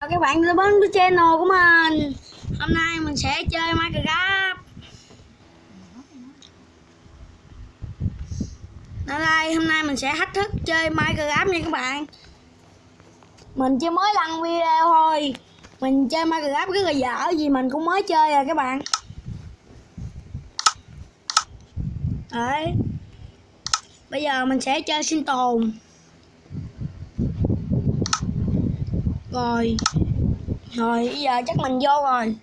Chào các bạn đến với channel của mình. Hôm nay mình sẽ chơi Minecraft. Ở đây, hôm nay mình sẽ thách thức chơi Minecraft nha các bạn. Mình chưa mới đăng video thôi. Mình chơi Minecraft rất là dở, vì mình cũng mới chơi à các bạn. Đấy. Bây giờ mình sẽ chơi sinh tồn. Rồi. Rồi, bây giờ chắc mình vô rồi.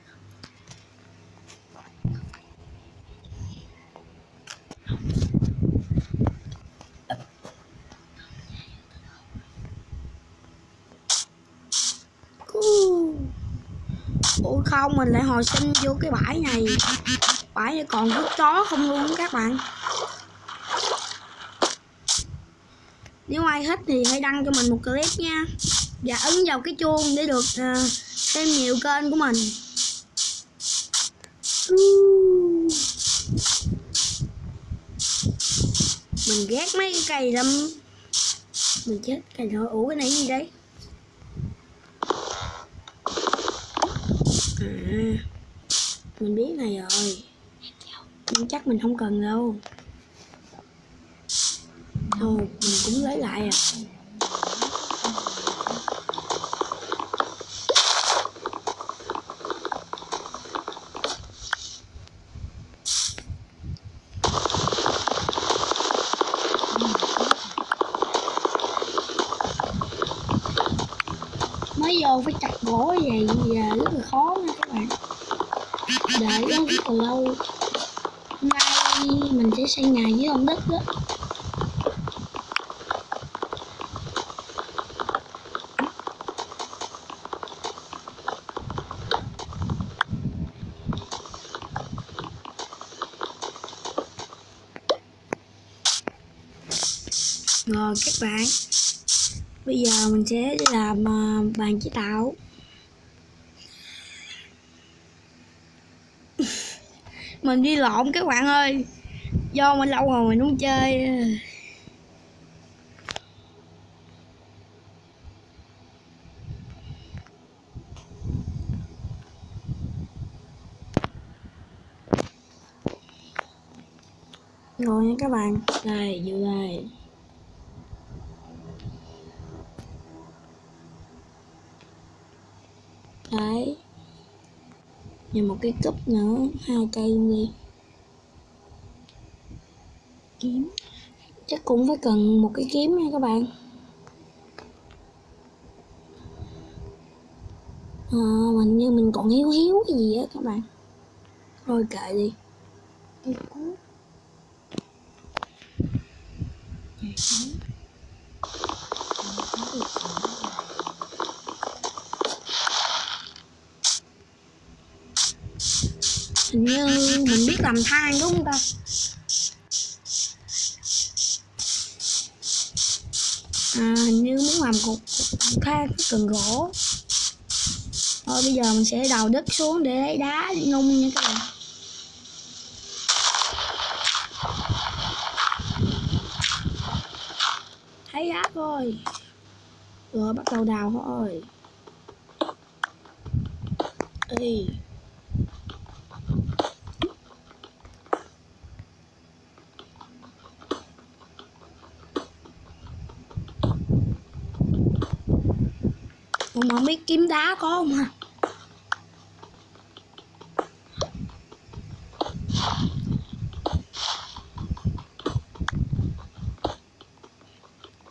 Ủa không, mình lại hồi sinh vô cái bãi này. Bãi này còn rất chó không luôn các bạn. Nếu ai thích thì hãy đăng cho mình một clip nha. Và ấn vào cái chuông để được uh, xem nhiều kênh của mình. Mình ghét mấy cái cây lắm. Mình chết cây thôi Ủa cái này gì đấy À Mình biết này rồi. Nhưng chắc mình không cần đâu. Thôi mình cũng lấy lại à mới vô phải chặt gỗ vậy giờ rất là khó nha các bạn còn lâu. Hôm nay mình sẽ xây nhà dưới lòng đất đó rồi, các bạn. Bây giờ mình sẽ làm à, bàn chế tạo. Mình đi lộn các bạn ơi. Do mình lâu rồi mình không chơi. Rồi nha các bạn. Đây vô đây đấy và một cái cúp nữa hai cây đi kiếm. Chắc cũng phải cần một cái kiếm nha các bạn. Ờ, à, mình như mình còn hiếu hiếu cái gì á các bạn. Thôi kệ đi. Cây cuốc hình như mình biết làm than đúng không ta? À, hình như muốn làm cục, cục than cần gỗ. Thôi bây giờ mình sẽ đào đất xuống để lấy đá để nung nha các bạn. Thấy đá thôi. Rồi bắt đầu đào thôi. Ê. Mà mấy kiếm đá có không à?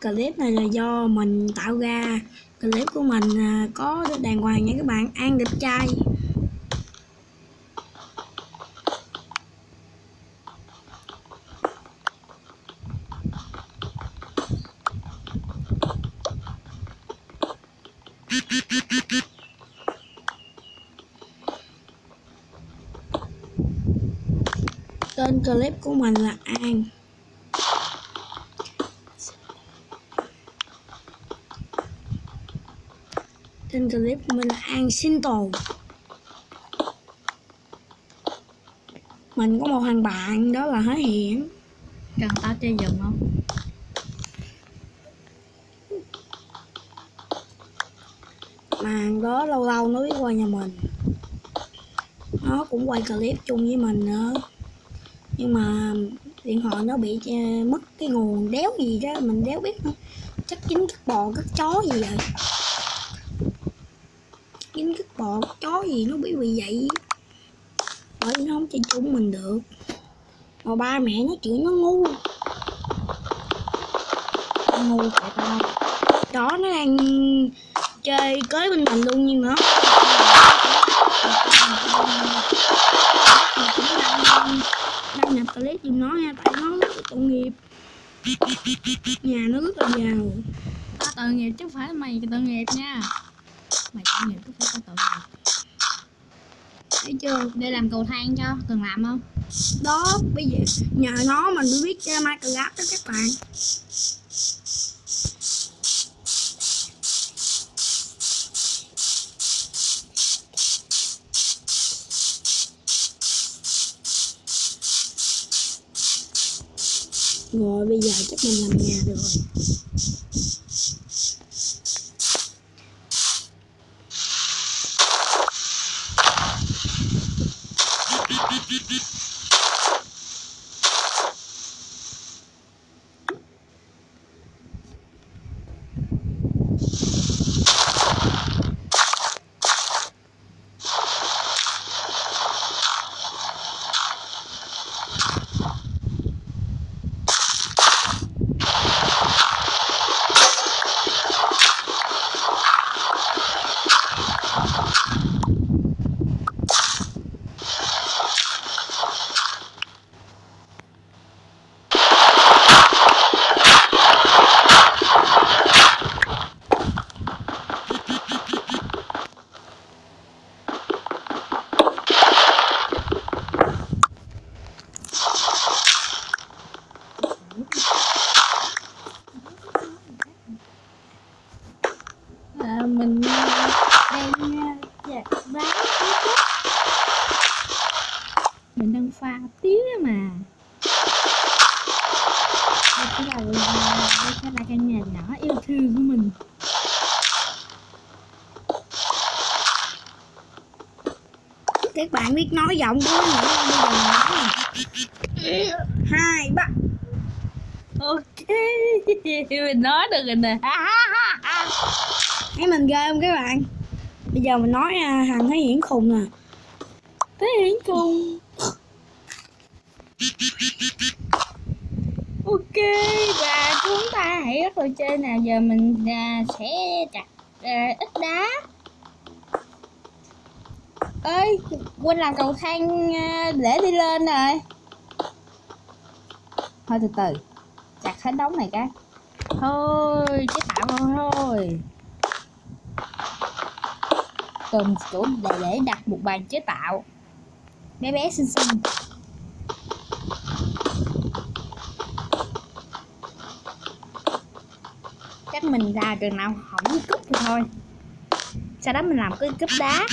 Clip này là do mình tạo ra. Clip của mình à, có đàng hoàng nha các bạn. An đẹp trai. Tên clip của mình là An. Tên clip của mình là An sinh tồn. Mình có một thằng bạn đó là Há Hiển. Cần tao chơi giùm không? Mà đó lâu lâu nó biết qua nhà mình. Nó cũng quay clip chung với mình nữa. Nhưng mà điện thoại nó bị à, mất cái nguồn đéo gì đó mình đéo biết nữa chắc chính cắt bò cắt chó gì vậy? Chính cắt bò cắt chó gì nó bị bị vậy bởi nó không chơi chung mình được. Mà ba mẹ nó chịu nó ngu. Ngu tại tao chó nó đang chơi cưới bên mình luôn nhưng mà đăng nhập clip giùm nó nha tại nó rất là tội nghiệp. Nhà nó rất là giàu. Tao tội nghiệp chứ không phải mày tội nghiệp nha. Mày tội nghiệp chứ phải tao tội nghiệp. Thấy chưa? Để làm cầu thang cho, cần làm không? đó bây giờ nhờ nó mình mới biết chơi Minecraft đó các bạn rồi bây giờ chắc mình làm nhà được rồi à, Mình ờ, đang ờ, chặt bán tí chút Mình đang pha tiếng á mà Đây sẽ là đây sẽ là căn nhà nhỏ yêu thương của mình các bạn biết nói giọng của không mình nè. hai ba. Ok. Mình nói được rồi nè. Thấy mình ghê không các bạn? Bây giờ mình nói à, hằng thấy hiển khùng nè Thế hiển cùng Ok và chúng ta hãy bắt đầu chơi nào. Giờ mình à, sẽ chặt à, ít đá. Ơi quên làm cầu thang à, để đi lên rồi. Thôi từ từ chặt hết đống này cái. Thôi chế tạo thôi thôi. Cần chỗ để, để đặt một bàn chế tạo. Bé bé xinh xinh. Mình ra chừng nào hỏng cái cúp thì thôi. Sau đó mình làm cái cúp đá.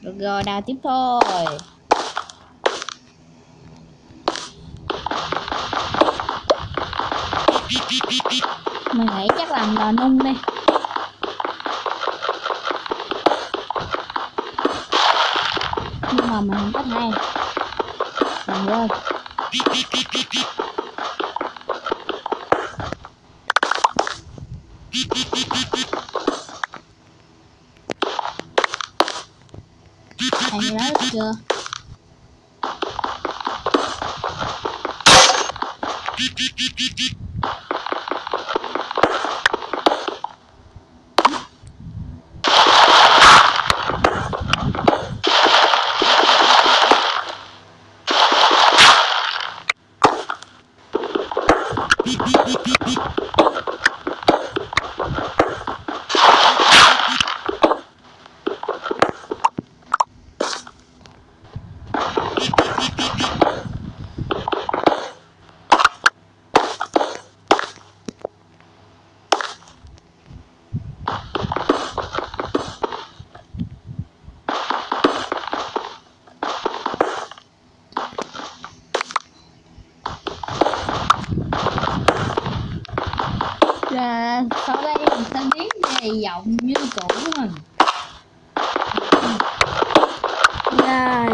Được rồi, đào tiếp thôi. mình nghĩ chắc làm lò nung đi nhưng mà mình không có hay mình quên Thầy nói chưa? Beep, beep, beep, beep, beep.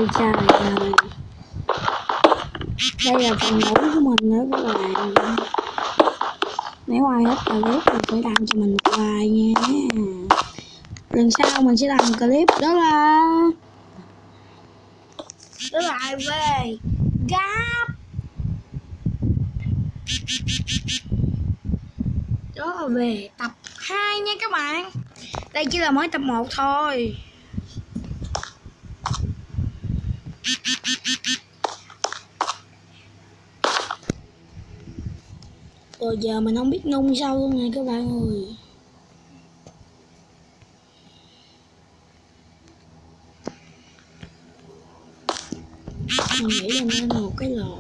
Trời trời trời Đây là phần ngủ của mình nữa các bạn Nếu ai hết clip thì phải làm cho mình một bài nha. Lần sau mình sẽ làm clip đó là Đó là về? Gáp. Đó là về tập 2 nha các bạn. Đây chỉ là mới tập 1 thôi. Rồi giờ mình không biết nung sao luôn nè các bạn ơi. Mình nghĩ là nên một cái lò.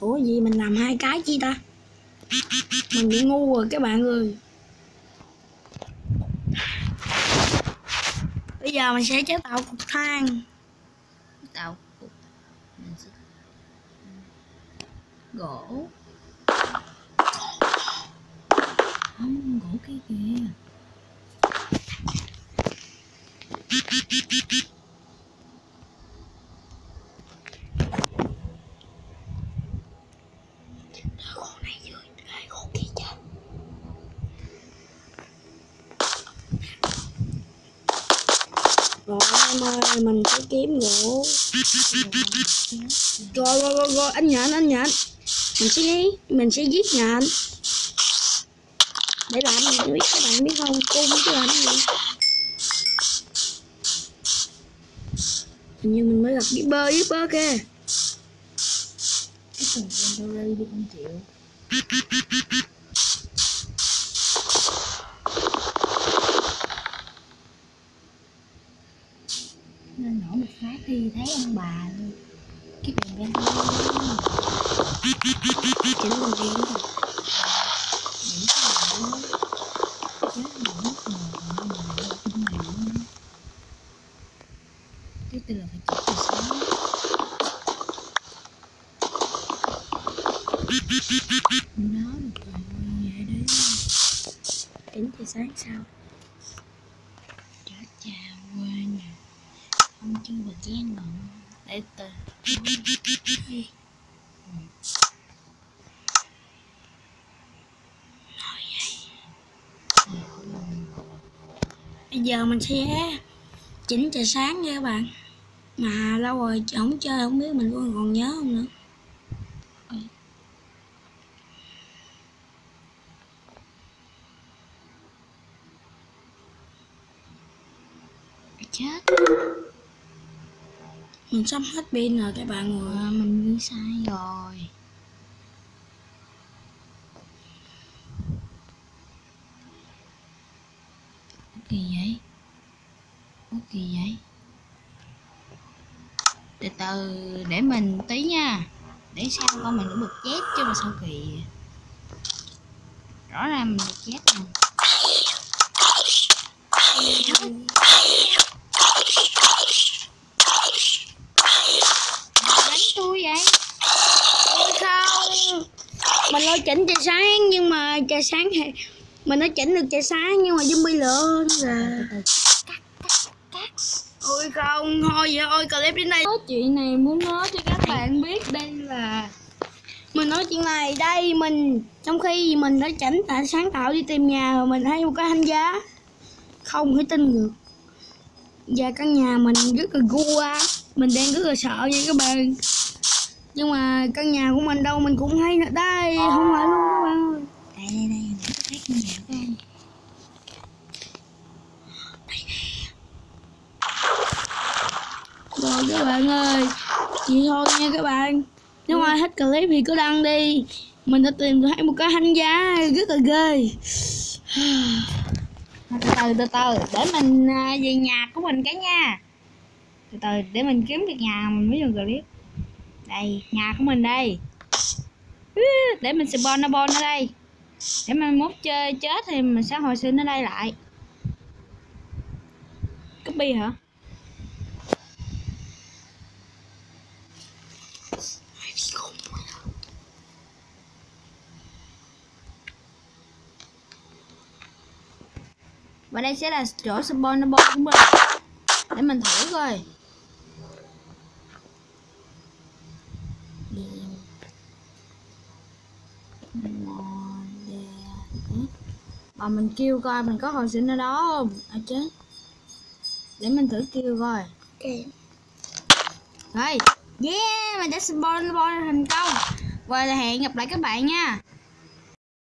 Ủa, gì mình làm hai cái chi ta? Mình bị ngu rồi các bạn ơi. Bây giờ mình sẽ chế tạo cục than tạo mình sẽ gỗ. Không gỗ kia kìa Con này dưới hai con kia chưa rồi em ơi mình sẽ kiếm gỗ Rồi rồi rồi, rồi anh nhện anh nhện. Mình sẽ mình sẽ giết nhện. Để làm gì? Biết các bạn biết không? Cô muốn chứ làm gì? Hình như mình mới gặp Gipper Gipper kìa. Cái thằng em đâu đây đi không chịu. Thì thấy ông bà cái bàn bên Chỉnh mình đi đúng không những cái này chết những mất mồ mà mà kinh nghiệm cái từ là phải chết từ nó được rồi vậy đấy đến thì sáng sao chết cha quên rồi không chưa được chen ngọn để từ Bây giờ mình sẽ chỉnh trời sáng nha các bạn. Mà lâu rồi không chơi không biết mình còn còn nhớ không nữa. Chết mình sắp hết pin rồi các bạn ơi à, ờ, mình nghĩ sai rồi. Kỳ vậy? Ủa kỳ vậy? Từ từ để mình tí nha. Để xem con mình cũng được chết chứ mà sao kỳ rõ ràng mình được chết nè đánh tôi vậy Ôi không Mình lo chỉnh trời sáng nhưng mà trời sáng thì Mình nói chỉnh được trời sáng nhưng mà zombie nó là Ôi không thôi vậy thôi clip đến đây. Có chuyện này muốn nói cho các bạn biết đây là Mình nói chuyện này đây mình Trong khi mình đã chỉnh tại sáng tạo đi tìm nhà mà mình thấy một cái hành giá Không thể tin được. Và căn nhà mình rất là gu á Mình đang rất là sợ nha các bạn Nhưng mà căn nhà của mình đâu mình cũng thấy nữa Đây không phải luôn các bạn ơi. Đây đây đây tôi thấy con nhà của anh Rồi các bạn ơi Vậy thôi nha các bạn. Nếu ai thích clip thì cứ đăng đi. Mình đã tìm thấy một cái hành giá rất là ghê. Từ từ từ từ để mình à, về nhà của mình cái nha. Từ từ để mình kiếm được nhà mình mới dùng clip đây, nhà của mình đây. Để mình spawn nó, bon ở đây. Để mình mốt chơi, chết thì mình sẽ hồi sinh ở đây lại. Copy hả? Và đây sẽ là chỗ spawn bon của mình. Để mình thử coi. Mình kêu coi mình có hồi sinh ở đó không? À chứ. Để mình thử kêu coi. Ok rồi. Yeah mình đã spawn spawn thành công. Và hẹn gặp lại các bạn nha